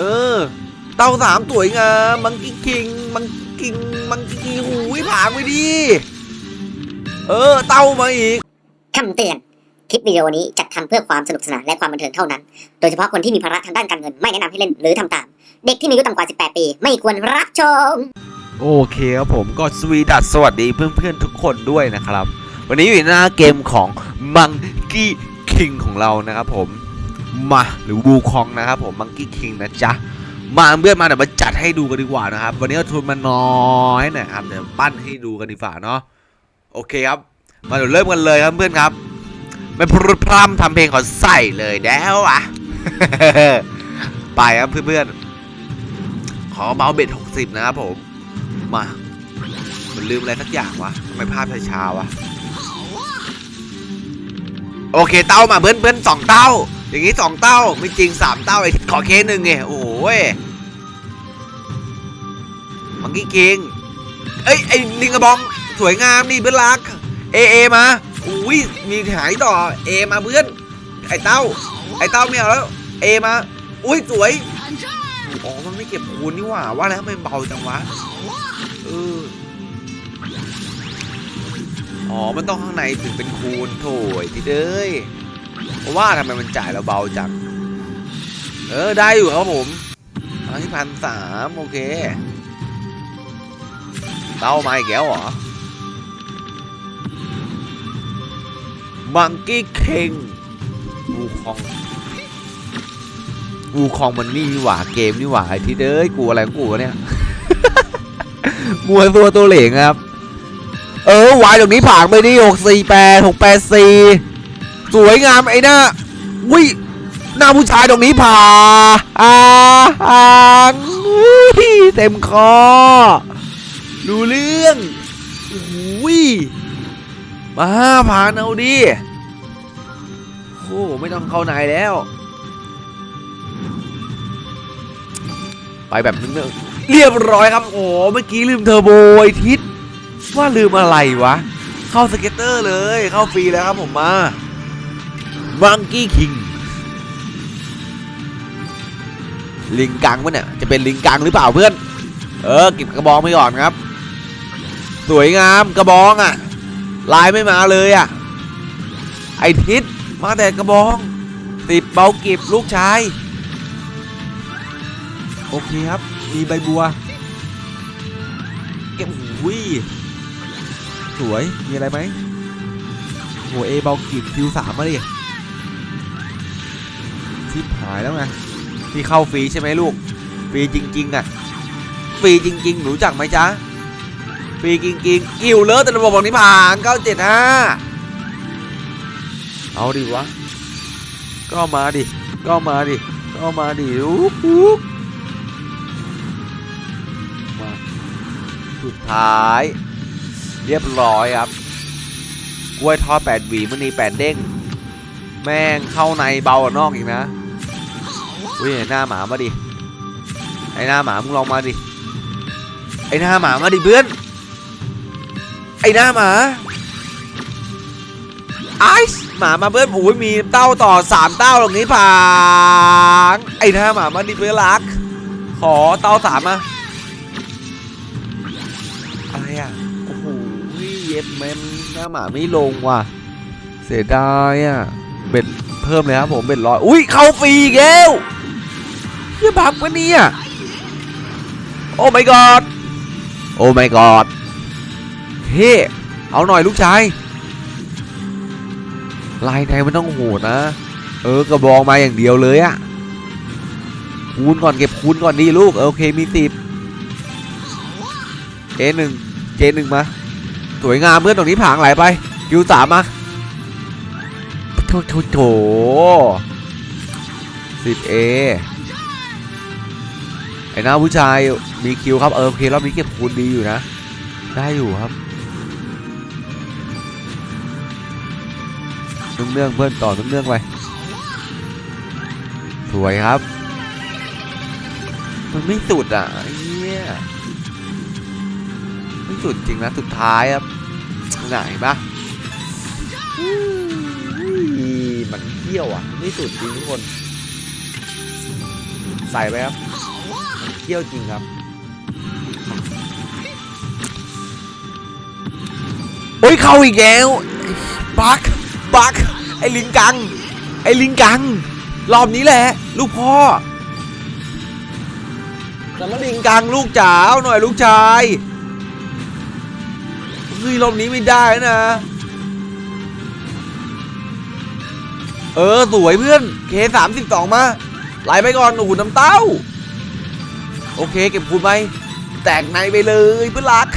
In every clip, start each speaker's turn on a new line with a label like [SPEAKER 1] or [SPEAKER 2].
[SPEAKER 1] เออ เต้าสามสวยงามมังกี้คิงมังกิงมังกี้หูยผางไปดิเออ เต้ามาอีก
[SPEAKER 2] คำเตือน คลิปวิดีโอนี้จัดทำเพื่อความสนุกสนานและความบันเทิงเท่านั้น โดยเฉพาะคนที่มีภาระทางด้านการเงินไม่แนะนำให้เล่นหรือทำตาม เด็กที่มีอายุต่ำกว่า 18 ปี ไม่ควรรับชม
[SPEAKER 1] โอเคครับผมก็สวีดัสสวัสดีเพื่อนๆทุกคนด้วยนะครับ วันนี้อยู่ในหน้าเกมของมังกี้คิงของเรานะครับผม มาหรือวูคองนะครับผมมังกี้คิงนะจ๊ะมาเพื่อนมาเดี๋ยวมาจัดให้ดูกันดีกว่านะครับ วันนี้เราทุนมาน้อยหนะครับเดี๋ยวปั้นให้ดูกันดีกว่าเนาะโอเคครับ มาเดี๋ยวเริ่มกันเลยครับเพื่อนครับไม่พรุดพร่ำทำเพลงขอใส่เลยแล้วอะไปครับเพื่อนๆขอเบาเบ็ดหกสิบนะครับผม มามันลืมอะไรสักอย่างวะทำไมภาพช้าวะโอเคเต้ามาเพื่อนเพื่อนสองเต้า อย่างงี้สองเต้าไม่จริงสามเต้าไอ้ขอเคสหนึ่งไงโอ้ยมังกี้คิงเอ้ยไอ้ลิงกระบองสวยงามนี่เพื่อนรักเอเอมาอุ้ยมีหายต่อเอมาเพื่อนไอ้เต้า ไอ้เต้าไม่เอาแล้วเอมาอุ้ยสวยอ๋อมันไม่เก็บคูณนี่หว่าว่าแล้วทำไมเบาจังวะเอออ๋อ มันต้องข้างในถึงเป็นคูณโถยที่เด้ย เพราะว่าทำไมมันจ่ายเราเบาจัง เออได้อยู่ครับผมอันที่พันสามโอเคเต้ามาอีกแล้วเหรอมังกี้เคงวูคองวูคองมันนี่นี่หว่าเกมนี่หว่าไอ้ที่เด้ยกูอะไรของกูเนี่ยมัวตัวตัวเหลงครับ เออวายตรงนี้ผ่านไปดิหกสี่แปดหกแปดสี่ สวยงามไอ้หน้าวิหน้าผู้ชายตรงนี้ผ่าอ่าอ่างอุ้ยเต็มคอรู้เรื่องอุ้ยมาผ่านเอาดิโอ้ไม่ต้องเข้าในแล้ว ไปแบบนึงเรียบร้อยครับ โอ้เมื่อกี้ลืมเทอร์โบไอทิศว่าลืมอะไรวะ เข้าสเก็ตเตอร์เลยเข้าฟรีแล้วครับผมมา มังกี้คิง ลิงกังปะเนี่ย จะเป็นลิงกังหรือเปล่าเพื่อน เออเก็บกระบองไปก่อนครับ สวยงามกระบองอะ่ะ ลายไม่มาเลยอะ่ะ ไอทิศมาแต่กระบอง ติดเบากิบลูกชาย โอเคครับ มีใบบัว เก็บหูยสวย มีอะไรไหมโหเอเบากิบคิวสามมาดิ ชิบหายแล้วไงที่เข้าฟรีใช่ไหมลูกฟรีจริงๆอะฟรีจริง ๆ หนูจักไหมจ๊ะฟรีจริงๆกิวเลอะแต่ระบบบอกนี้ผ่าน975เอาดิวะก็มาดิก็มาดิก็มาดิอุ๊บมาสุดท้าย เรียบร้อยครับกล้วยทอดแปดหวีมันนีแปดเด้ง แม่งเข้าในเบากว่านอกอีกนะ อุ้ยหน้าหมามาดิไอหน้าหมามึงลองมาดิไอหน้าหมามาดิเพื่อนไอหน้าหมาไอซ์หมามาเพื่อนโอ้ยมีเต้าต่อสามเต้าตรงนี้ผานไอหน้าหมามาดิเพื่อนรัก ขอเต้าสามมาอะไรอะโอ้โหเย็บแมมหน้าหมาไม่ลงว่ะ เสียดายอะเบ็ดเพิ่มเลยครับผมเบ็ดร้อยอุ้ยเข้าฟรีอีกแล้ว เฮียบักปะเนี่ยโอ้ my god โอ้ my god เฮ้เอาหน่อยลูกชายลายในมันต้องโหดนะ เออกระบองมาอย่างเดียวเลยอะคูณก่อนเก็บคูณก่อนดีลูกโอเคมีสิบเจหนึ่งเจหนึ่งมา สวยงามเพื่อนตรงนี้ผางไหลไปคิวสามมาโถโถโถสิบเอ ไอ้หน้าผู้ชายมีคิวครับเออโอเครอบนี้เก็บคูณดีอยู่นะ ได้อยู่ครับเนื่องเพื่อนต่อเนื่องไปสวยครับ มันไม่สุดอะเหี้ยไม่สุดจริงนะสุดท้ายครับไหนปะมันเที่ยวอะไม่สุดจริงทุกคน ใส่ไปครับ เขี้ยวจริงครับโอ้ยเข้าอีกแล้วบักบักไอ้ลิงกัง ไอ้ลิงกัง รอบนี้แหละ ลูกพ่อแต่มาลิงกังลูกจ๋าเอาหน่อยลูกชายเฮ้ยรอบนี้ไม่ได้นะ เออ สวยเพื่อนเคสามสิบสองมาไหลไปก่อนโอ้โหน้ำเต้า โอเคเก็บคูณไปแตกในไปเลยเพื่อนรัก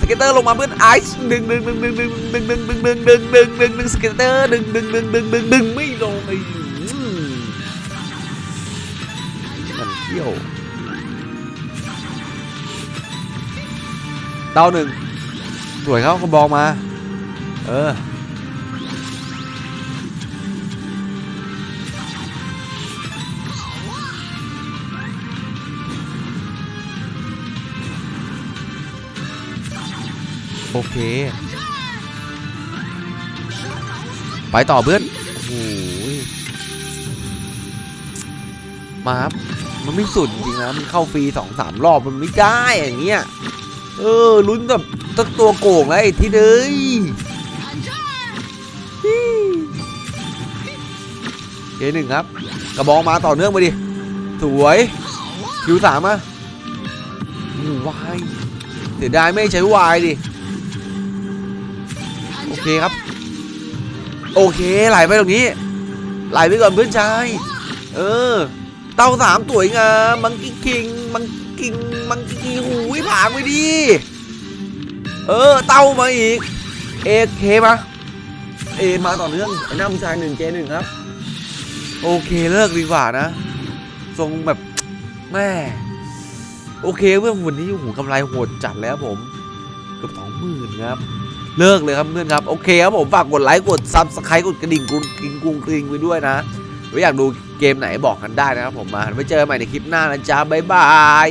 [SPEAKER 1] สเก็ตเตอร์ลงมาเพื่อนไอซ์ดึงดึงดึงดึงดึงดึงดึงดึงดึงดึงดึงดึงดึงสเก็ตเตอร์ดึงดึงดึงดึงดึงดึงไม่ลงไอ้อืมมันเที่ยวเต้าหนึ่งสวยเขาเขาบอกมา เออ โอเค ไปต่อเพื่อนโอ้ยมาครับมันไม่สุดจริงนะ มันเข้าฟรีสองสามรอบมันไม่ได้อย่างเงี้ย เออลุ้นแบบตั้งตัวโก่งแล้วไอ้ที่เด้ยเคหนึ่งครับ กระบองมาต่อเนื่องไปดิ สวยคิวสามอะวายเสียดายไม่ใช้วายดิ โอเคครับ โอเคไหลไปตรงนี้ ไหลไปก่อนเพื่อนชายเออ เต้าสามสวยงามมังกี้คิงมังกิงมังกี้หูยผางไปดีเออเต้ามาอีกเอเคมาเอมาต่อเนื่องไอ้หน้าผู้ชายหนึ่งเจหนึ่งครับ โอเคเลิกดีกว่านะทรงแบบแม่โอเคเพื่อนวันนี้โอ้โหกำไรโหดจัดแล้วผมเกือบสองหมื่นครับ เลิกเลยครับเพื่อนครับ โอเคครับผมฝากกดไลค์กด subscribe กดกระดิ่งกรุงกริงกรุงกริงไปด้วยนะไว้อยากดูเกมไหนบอกกันได้นะครับผมมาไว้เจอกันใหม่ในคลิปหน้านะจ๊ะ bye bye